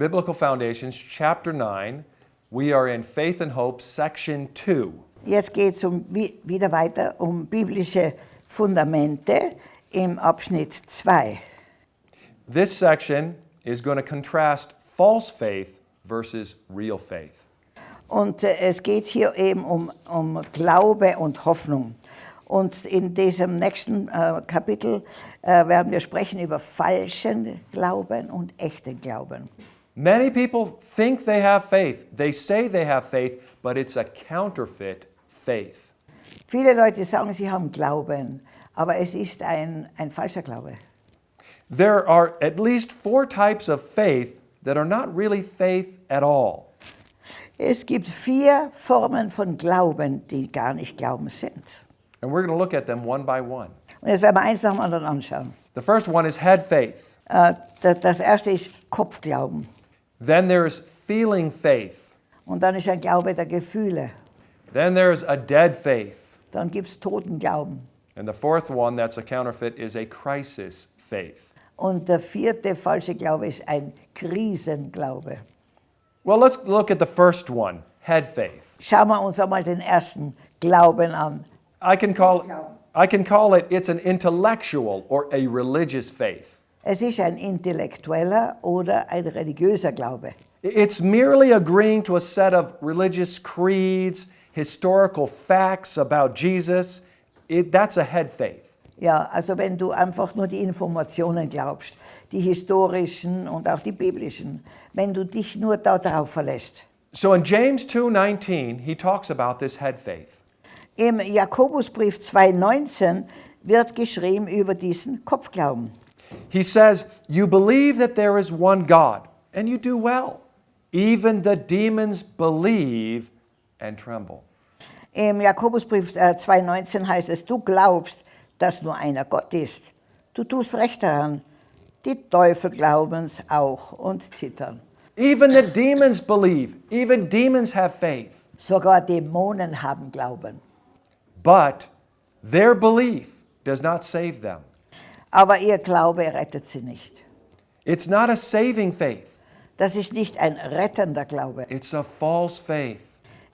Biblical Foundations, chapter 9. We are in Faith and Hope, section 2. Jetzt geht es um, wie- wieder weiter um biblische Fundamente im Abschnitt 2. This section is going to contrast false faith versus real faith. Und äh, es geht hier eben um, um Glaube und Hoffnung. Und in diesem nächsten äh, Kapitel äh, werden wir sprechen über falschen Glauben und echten Glauben. Many people think they have faith. They say they have faith, but it's a counterfeit faith. Viele Leute sagen, sie haben Glauben, aber es ist ein, ein falscher Glaube. There are at least four types of faith that are not really faith at all. Es gibt vier Formen von Glauben, die gar nicht Glauben sind. And we're going to look at them one by one. Und jetzt werden wir eins nach dem anderen anschauen. The first one is head faith. Äh, da- Das erste ist Kopfglauben. Then there's feeling faith. Und dann ist ein Glaube der Gefühle. Then there's a dead faith. Dann gibt es Totenglauben. And the fourth one that's a counterfeit is a crisis faith. Und der vierte falsche Glaube ist ein Krisenglaube. Well, let's look at the first one, head faith. Schauen wir uns einmal den ersten Glauben an. I can call I can call it it's an intellectual or a religious faith. Es ist ein intellektueller oder ein religiöser Glaube. It's merely agreeing to a set of religious creeds, historical facts about Jesus. It, that's a head faith. Ja, also wenn du einfach nur die Informationen glaubst, die historischen und auch die biblischen, wenn du dich nur darauf verlässt. So in James 2:19, he talks about this head faith. Im Jakobusbrief 2,19 wird geschrieben über diesen Kopfglauben. He says, "You believe that there is one God, and you do well. Even the demons believe and tremble." Im Jakobusbrief äh, 2,19 heißt es, du glaubst, dass nur einer Gott ist. Du tust recht daran. Die Teufel glauben es auch und zittern. Even the demons believe. Even demons have faith. Sogar Dämonen haben Glauben. But their belief does not save them. Aber ihr Glaube rettet sie nicht. It's not a saving faith. Das ist nicht ein rettender Glaube, It's a false faith.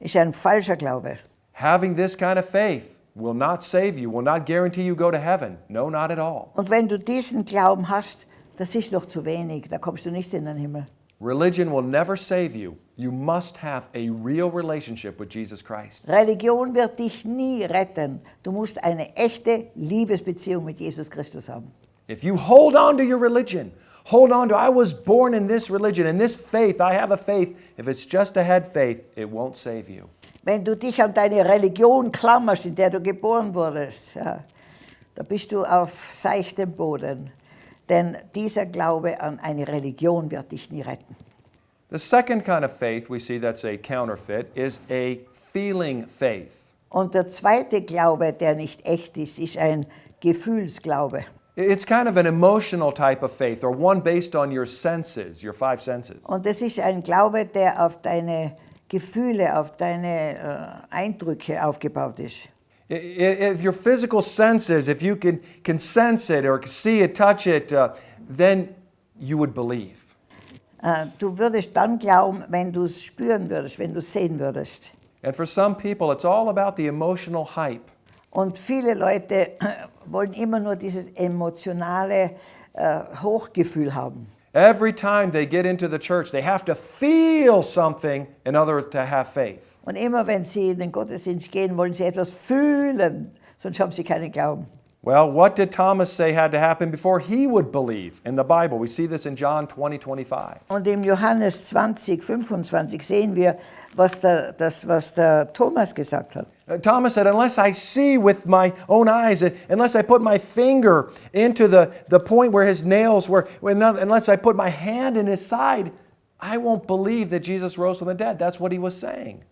ist ein falscher Glaube. Having this kind of faith will not save you, will not guarantee you go to heaven. No, not at all. Und wenn du diesen Glauben hast, das ist noch zu wenig, da kommst du nicht in den Himmel. Religion will never save you. You must have a real relationship with Jesus Christ. Religion wird dich nie retten. Du musst eine echte Liebesbeziehung mit Jesus Christus haben. If you hold on to your religion, hold on to, I was born in this religion, in this faith, I have a faith. If it's just a head faith, it won't save you. Wenn du dich an deine Religion klammerst, in der du geboren wurdest, ja, da bist du auf seichtem Boden. Denn dieser Glaube an eine Religion wird dich nie retten. The second kind of faith we see that's a counterfeit is a feeling faith. Und der zweite Glaube, der nicht echt ist, ist ein Gefühlsglaube. It's kind of an emotional type of faith or one based on your senses, your five senses. Und das ist ein Glaube, der auf deine Gefühle, auf deine äh, Eindrücke aufgebaut ist. If your physical senses, if you can, can sense it or see it, touch it, uh, then you would believe. Äh, du würdest dann glauben, wenn du es spüren würdest, wenn du es sehen würdest. And for some people, it's all about the emotional hype. Und viele Leute wollen immer nur dieses emotionale äh, Hochgefühl haben. Every time they get into the church, they have to feel something in order to have faith. Und immer wenn sie in den Gottesdienst gehen, wollen sie etwas fühlen, sonst haben sie keinen Glauben. Well, what did Thomas say had to happen before he would believe in the Bible? We see this in John 20, 25. Und im Johannes 20, 25 sehen wir, was der, das, was der Thomas gesagt hat. Uh, Thomas said, Unless I see with my own eyes, uh, unless I put my finger into the, the point where his nails were, unless I put my hand in his side, I won't believe that Jesus rose from the dead. That's what he was saying.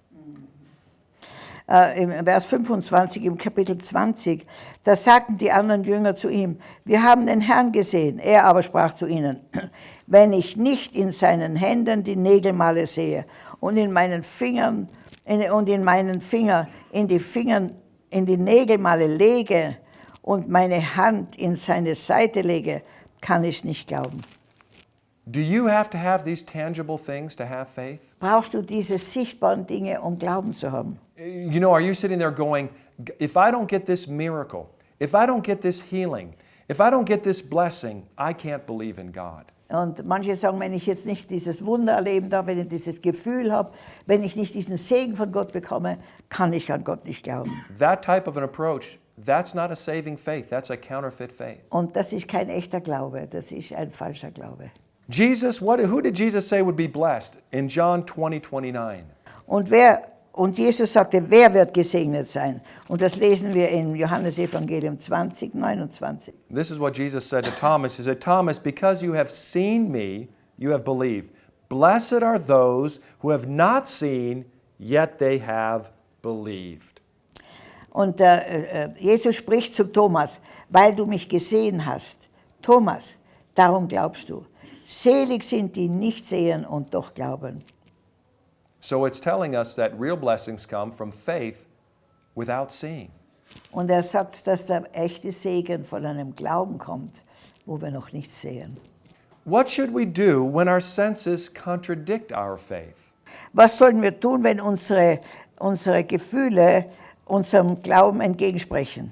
Äh, Im Vers 25 im Kapitel 20, da sagten die anderen Jünger zu ihm, wir haben den Herrn gesehen. Er aber sprach zu ihnen, wenn ich nicht in seinen Händen die Nägelmale sehe und in meinen Fingern in, und in meinen Finger in die Fingern in die Nägelmale lege und meine Hand in seine Seite lege, kann ich nicht glauben. Do you have to have these tangible things to have faith? Brauchst du diese sichtbaren Dinge, um Glauben zu haben? You know, are you sitting there going, if I don't get this miracle, if I don't get this healing, if I don't get this blessing, I can't believe in God? Und manche sagen, wenn ich jetzt nicht dieses Wunder erleben darf, wenn ich dieses Gefühl habe, wenn ich nicht diesen Segen von Gott bekomme, kann ich an Gott nicht glauben. That type of an approach, that's not a saving faith, that's a counterfeit faith. Und das ist kein echter Glaube, das ist ein falscher Glaube. Jesus, what, who did Jesus say would be blessed in John 20, 29? Und, wer, und Jesus sagte, wer wird gesegnet sein? Und das lesen wir in Johannes Evangelium 20, 29. This is what Jesus said to Thomas. He said, Thomas, because you have seen me, you have believed. Blessed are those who have not seen, yet they have believed. Und äh, äh, Jesus spricht zu Thomas, weil du mich gesehen hast. Thomas, darum glaubst du. Selig sind die nicht sehen und doch glauben. So it's telling us that real blessings come from faith without seeing. Und er sagt, dass der echte Segen von einem Glauben kommt, wo wir noch nichts sehen. What should we do when our senses contradict our faith? Was sollen wir tun, wenn unsere, unsere Gefühle unserem Glauben entgegensprechen?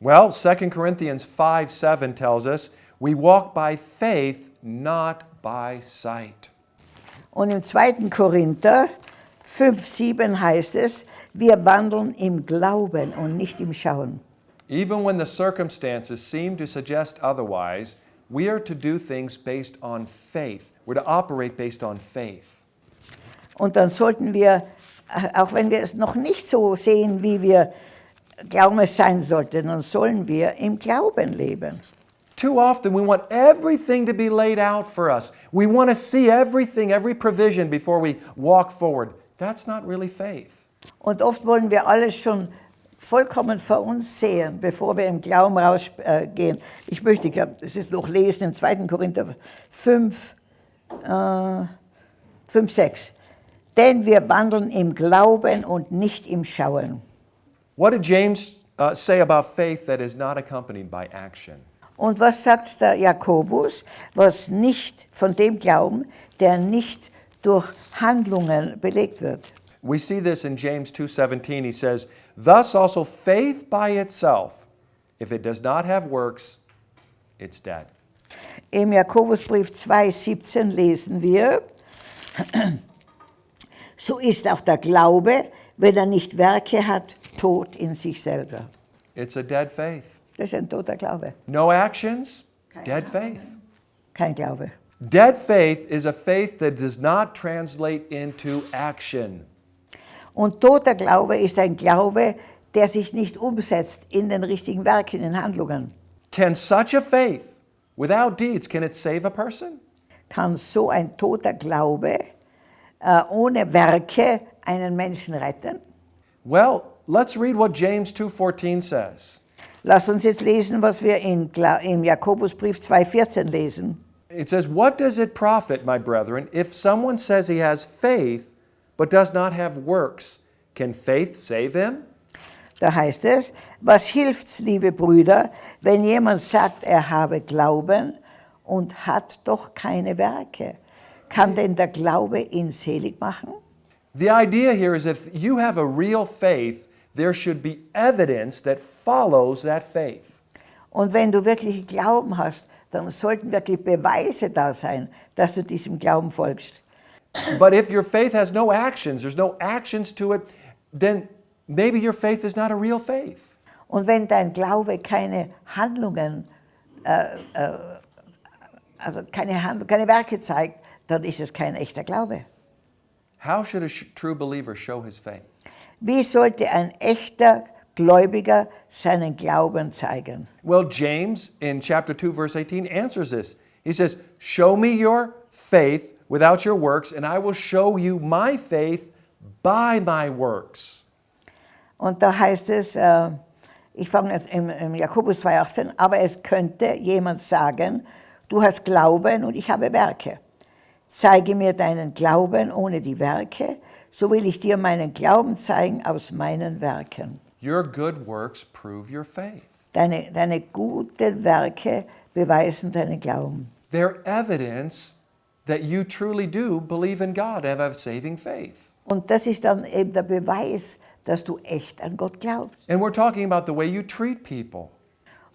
Well, 2 Corinthians 5 7 tells us we walk by faith, not by sight. Und im 2. Korinther 5, 7 heißt es, wir wandeln im Glauben und nicht im Schauen. Even when the circumstances seem to suggest otherwise, we are to do things based on faith. We're to operate based on faith. Und dann sollten wir, auch wenn wir es noch nicht so sehen, wie wir glauben es sein sollte, dann sollen wir im Glauben leben. Too often, we want everything to be laid out for us. We want to see everything, every provision before we walk forward. That's not really faith. Und oft wollen wir alles schon vollkommen vor uns sehen, bevor wir im Glauben rausgehen. Ich möchte, ich glaub, das ist noch lesen im 2. Korinther 5, äh, 5, 6. Denn wir wandeln im Glauben und nicht im Schauen. What did James uh, say about faith that is not accompanied by action? Und was sagt der Jakobus, was nicht von dem Glauben, der nicht durch Handlungen belegt wird? We see this in James 2:17. He says, "Thus also faith by itself, if it does not have works, it's dead." Im Jakobusbrief 2,17 lesen wir, so ist auch der Glaube, wenn er nicht Werke hat, tot in sich selber. It's a dead faith. Das ist ein toter Glaube, No actions, dead faith. kein Glaube. Dead faith is a faith that does not translate into action. Und toter Glaube ist ein Glaube, der sich nicht umsetzt in den richtigen Werken, in Handlungen. Can such a faith, without deeds, can it save a person? Kann so ein toter Glaube äh, ohne Werke einen Menschen retten? Well, let's read what James 2:14 says. Lass uns jetzt lesen, was wir in, im Jakobusbrief 2,14 lesen. It says, What does it profit, my brethren, if someone says he has faith but does not have works? Can faith save him? Da heißt es, was hilft's, liebe Brüder, wenn jemand sagt, er habe Glauben und hat doch keine Werke? Kann denn der Glaube ihn selig machen? The idea here is if you have a real faith, there should be evidence that follows that faith. Und wenn du wirklich Glauben hast, dann sollten wirklich Beweise da sein, dass du diesem Glauben folgst. But if your faith has no actions, there's no actions to it, then maybe your faith is not a real faith. Und wenn dein Glaube keine Handlungen, äh, äh, also keine, Handlung, keine Werke zeigt, dann ist es kein echter Glaube. How should a true believer show his faith? Wie sollte ein echter Gläubiger seinen Glauben zeigen? Well, James in chapter 2, verse 18 answers this. He says, Show me your faith without your works, and I will show you my faith by my works. Und da heißt es, äh, ich fange jetzt im, im Jakobus 2,18, aber es könnte jemand sagen, du hast Glauben und ich habe Werke. Zeige mir deinen Glauben ohne die Werke, so will ich dir meinen Glauben zeigen aus meinen Werken. Your good works prove your faith. Deine, deine guten Werke beweisen deinen Glauben. They're evidence that you truly do believe in God and have saving faith. Und das ist dann eben der Beweis, dass du echt an Gott glaubst. And we're talking about the way you treat people,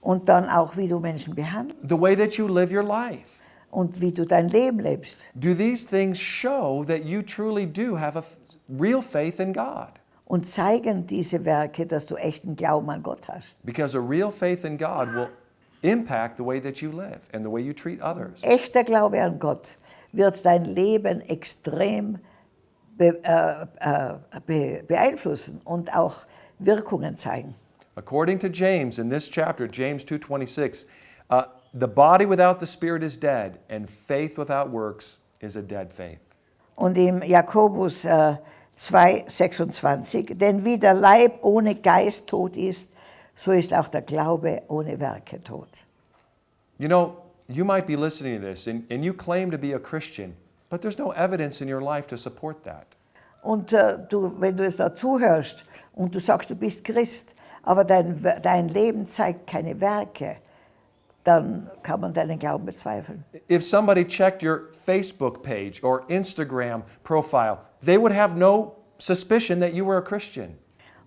Und dann auch, wie du Menschen behandelst the way that you live your life. und wie du dein Leben lebst. Do these things show that you truly do have a real faith in God? Und zeigen diese Werke, dass du echten Glauben an Gott hast. Because a real faith in God will impact the way that you live and the way you treat others. Echter Glaube an Gott wird dein Leben extrem be, äh, äh, be, beeinflussen und auch Wirkungen zeigen. According to James in this chapter, James 2:26, uh, the body without the spirit is dead, and faith without works is a dead faith. Und im Jakobus äh, 2,26, denn wie der Leib ohne Geist tot ist, so ist auch der Glaube ohne Werke tot. You know, you might be listening to this and, and you claim to be a Christian, but there's no evidence in your life to support that. Und äh, du, wenn du es da zuhörst und du sagst, du bist Christ, aber dein, dein Leben zeigt keine Werke, dann kann man deinen Glauben bezweifeln. If somebody checked your Facebook page or Instagram profile, they would have no suspicion that you were a Christian.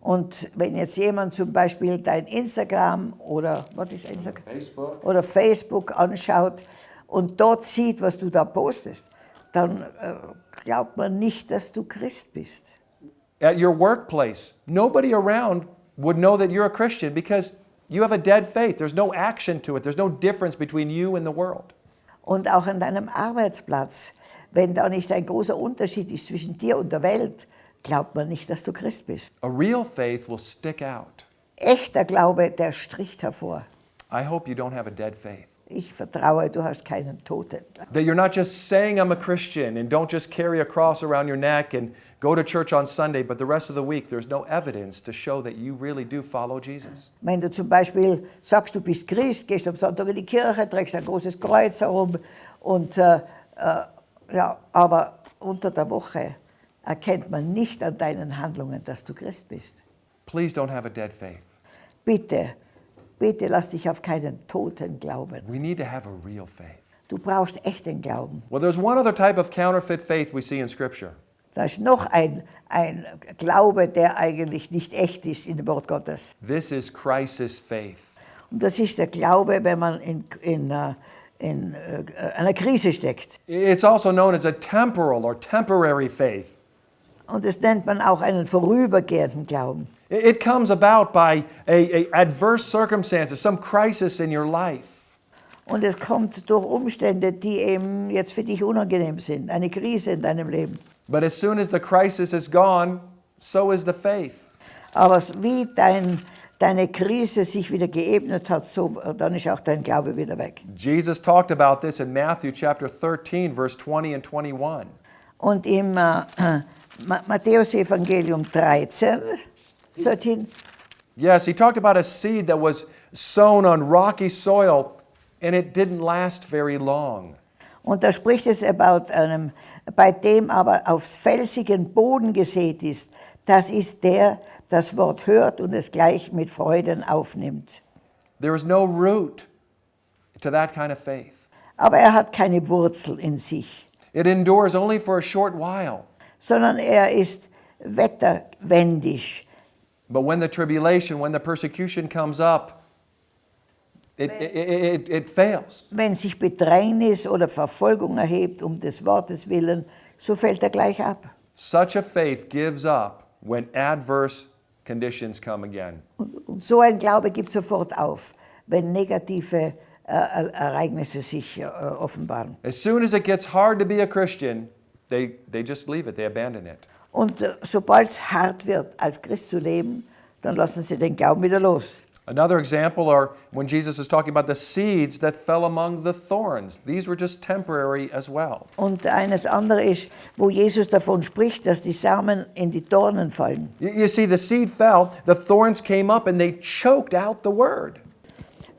Und wenn jetzt jemand zum Beispiel dein Instagram oder was ist Instagram? Facebook? oder Facebook anschaut und dort sieht, was du da postest, dann äh, glaubt man nicht, dass du Christ bist. At your workplace, nobody around would know that you're a Christian because you have a dead faith. There's no action to it, there's no difference between you and the world. Und auch an deinem Arbeitsplatz, wenn da nicht ein großer Unterschied ist zwischen dir und der Welt, glaubt man nicht, dass du Christ bist. A real faith will stick out. Echter Glaube, der stricht hervor. I hope you don't have a dead faith. Ich vertraue, du hast keinen Toten. That you're not just saying I'm a Christian and don't just carry a cross around your neck and go to church on Sunday, but the rest of the week there's no evidence to show that you really do follow Jesus. Wenn du zum Beispiel sagst, du bist Christ, gehst am Sonntag in die Kirche, trägst ein großes Kreuz herum und äh, äh, ja, aber unter der Woche erkennt man nicht an deinen Handlungen, dass du Christ bist. Please don't have a dead faith. Bitte, bitte lass dich auf keinen Toten glauben. We need to have a real faith. Du brauchst echten Glauben. Well, there's one other type of counterfeit faith we see in Scripture. Da ist noch ein, ein Glaube, der eigentlich nicht echt ist in dem Wort Gottes. This is crisis faith. Und das ist der Glaube, wenn man in, in, äh, in äh, einer Krise steckt. It's also known as a temporal or temporary faith. Und das nennt man auch einen vorübergehenden Glauben. It comes about by a, a adverse circumstances, some crisis in your life. Und es kommt durch Umstände, die eben jetzt für dich unangenehm sind, eine Krise in deinem Leben. But as soon as the crisis is gone, so is the faith. Aber wie dein, deine Krise sich wieder geebnet hat, so, dann ist auch dein Glaube wieder weg. Jesus talked about this in Matthew chapter 13, verse 20 and 21. Und im äh, Ma- Matthäus-Evangelium 13, 13, Yes, he talked about a seed that was sown on rocky soil and it didn't last very long. und da spricht es about einem, bei dem aber aufs felsigen Boden gesät ist, das ist der, das Wort hört und es gleich mit Freuden aufnimmt. There is no root to that kind of faith. Aber er hat keine Wurzel in sich. It endures only for a short while. sondern er ist wetterwendig. But when the tribulation, when the persecution comes up, it, it, it, fails. Wenn sich Bedrängnis oder Verfolgung erhebt um des Wortes willen, so fällt er gleich ab. Such a faith gives up when adverse conditions come again. Und, und so ein Glaube gibt sofort auf, wenn negative äh, Ereignisse sich äh, offenbaren. As soon as it gets hard to be a Christian, they, they just leave it, they abandon it. Und äh, sobald es hart wird, als Christ zu leben, dann lassen sie den Glauben wieder los. Another example are when Jesus is talking about the seeds that fell among the thorns. These were just temporary as well. Und eines andere ist, wo Jesus davon spricht, dass die Samen in die Dornen fallen. You, you see, the seed fell, the thorns came up, and they choked out the word.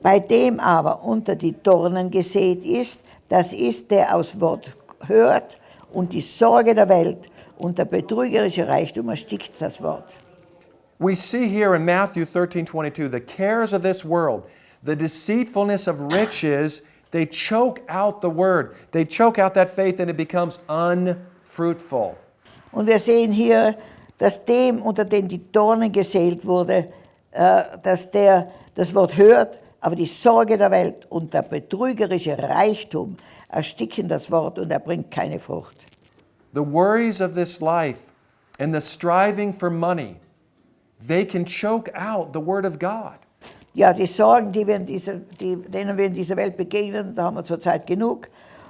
Bei dem aber unter die Dornen gesät ist, das ist, der aus Wort hört und die Sorge der Welt und der betrügerische Reichtum erstickt das Wort. We see here in Matthew 13 22, the cares of this world, the deceitfulness of riches, they choke out the word. They choke out that faith and it becomes unfruitful. Und wir sehen hier, dass dem, unter dem die Dornen gesät wurde, äh, dass der das Wort hört, aber die Sorge der Welt und der betrügerische Reichtum ersticken das Wort und er bringt keine Frucht. The worries of this life and the striving for money, they can choke out the word of God. Ja, die Sorgen, die wir in dieser, die, denen wir in dieser Welt begegnen, da haben wir zurzeit genug.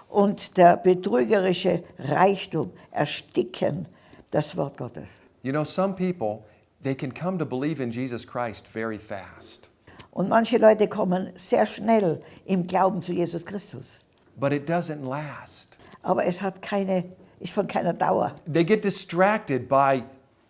Und der betrügerische Reichtum ersticken das Wort Gottes. You know, some people, they can come to believe in Jesus Christ very fast, Und manche Leute kommen sehr schnell im Glauben zu Jesus Christus. But it doesn't last. Aber es hat keine, ist von keiner Dauer. They get distracted by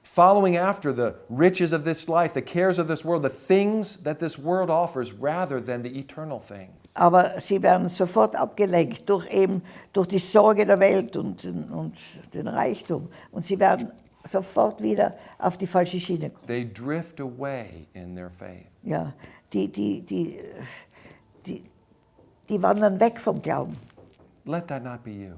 following after the riches of this life, the cares of this world, the things that this world offers rather than the eternal things. Aber sie werden sofort abgelenkt durch eben durch die Sorge der Welt und, und den Reichtum. Und sie werden sofort wieder auf die falsche Schiene kommen. They drift away in their faith. Ja, die, die, die, die, die wandern weg vom Glauben. Let that not be you.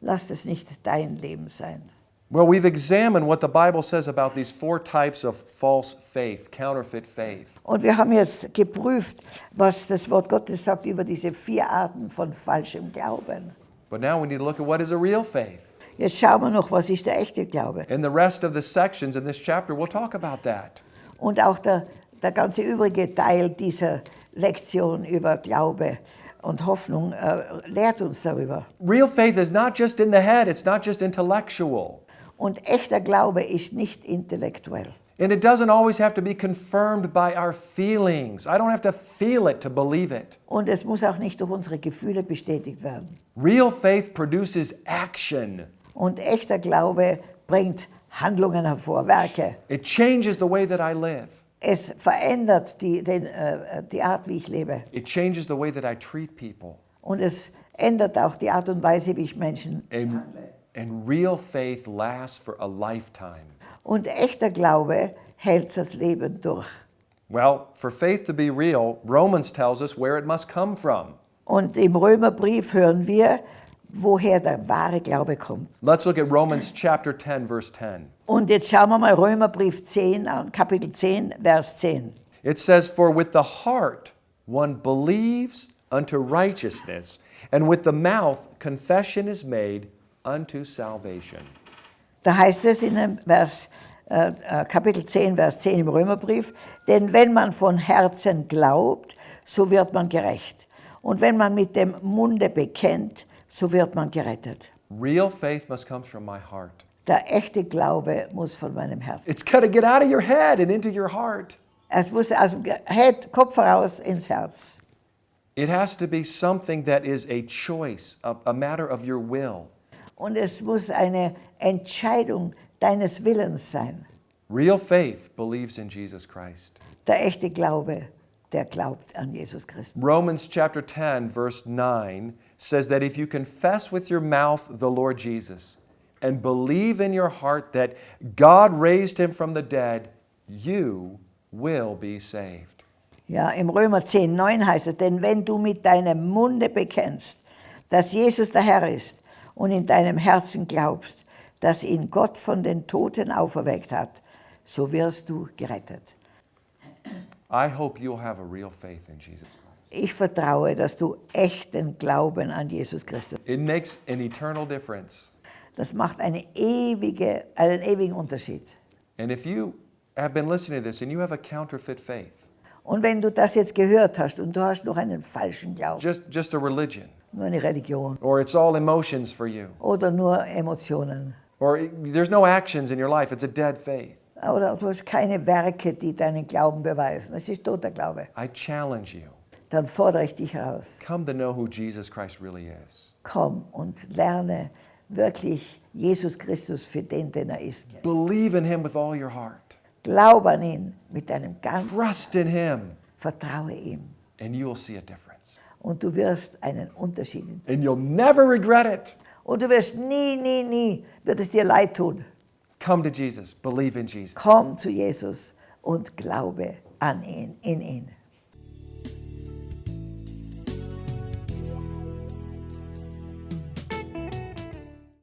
Lass es nicht dein Leben sein. Well, we've examined what the Bible says about these four types of false faith, counterfeit faith. Und wir haben jetzt geprüft, was das Wort Gottes sagt über diese vier Arten von falschem Glauben. But now we need to look at what is a real faith. Jetzt schauen wir noch, was ist der echte Glaube. In the rest of the sections in this chapter, we'll talk about that. Und auch der, der ganze übrige Teil dieser Lektion über Glaube und Hoffnung äh, lehrt uns darüber. Real faith is not just in the head, it's not just intellectual. Und echter Glaube ist nicht intellektuell. And it doesn't always have to be confirmed by our feelings. I don't have to feel it to believe it. Und es muss auch nicht durch unsere Gefühle bestätigt werden. Real faith produces action. Und echter Glaube bringt Handlungen hervor, Werke. It changes the way that I live. Es verändert die, den, äh, die Art, wie ich lebe. It changes the way that I treat people. Und es ändert auch die Art und Weise, wie ich Menschen And, behandle. and real faith lasts for a lifetime. Und echter Glaube hält das Leben durch. Well, for faith to be real, Romans tells us where it must come from. Und im Römerbrief hören wir, woher der wahre Glaube kommt. Let's look at Romans chapter 10, verse 10. Und jetzt schauen wir mal Römerbrief 10 an, Kapitel 10, Vers 10. It says, For with the heart one believes unto righteousness, and with the mouth confession is made unto salvation. Da heißt es in Vers, äh, äh, Kapitel 10, Vers 10 im Römerbrief, denn wenn man von Herzen glaubt, so wird man gerecht. Und wenn man mit dem Munde bekennt, so wird man gerettet. Real faith must come from my heart. Der echte Glaube muss von meinem Herzen. It's got to get out of your head and into your heart. Es muss aus dem Head, Kopf heraus ins Herz. It has to be something that is a choice, a, a matter of your will. Und es muss eine Entscheidung deines Willens sein. Real faith believes in Jesus Christ. Der echte Glaube, der glaubt an Jesus Christus. Romans chapter 10, verse 9 says that if you confess with your mouth the Lord Jesus and believe in your heart that God raised him from the dead, you will be saved. Ja, im Römer 10, 9 heißt es, denn wenn du mit deinem Munde bekennst, dass Jesus der Herr ist und in deinem Herzen glaubst, dass ihn Gott von den Toten auferweckt hat, so wirst du gerettet. I hope you'll have a real faith in Jesus. Ich vertraue, dass du echten Glauben an Jesus Christus. It makes an eternal difference. Das macht eine ewige, einen ewigen Unterschied. And if you have been listening to this and you have a counterfeit faith, Und wenn du das jetzt gehört hast und du hast noch einen falschen Glauben, just, just a religion, nur eine Religion or it's all emotions for you, oder nur Emotionen or there's no actions in your life, it's a dead faith, oder du hast keine Werke, die deinen Glauben beweisen, das ist toter Glaube, I challenge you dann fordere ich dich heraus. come to know who Jesus Christ really is. Komm und lerne wirklich Jesus Christus für den, den er ist. Believe in him with all your heart. Glaub an ihn mit deinem ganzen, Trust in him, vertraue ihm and you will see a difference. und du wirst einen Unterschied. And you'll never regret it. Und du wirst nie, nie, nie, wird es dir leid tun. Come to Jesus, believe in Jesus. Komm zu Jesus und glaube an ihn, in ihn.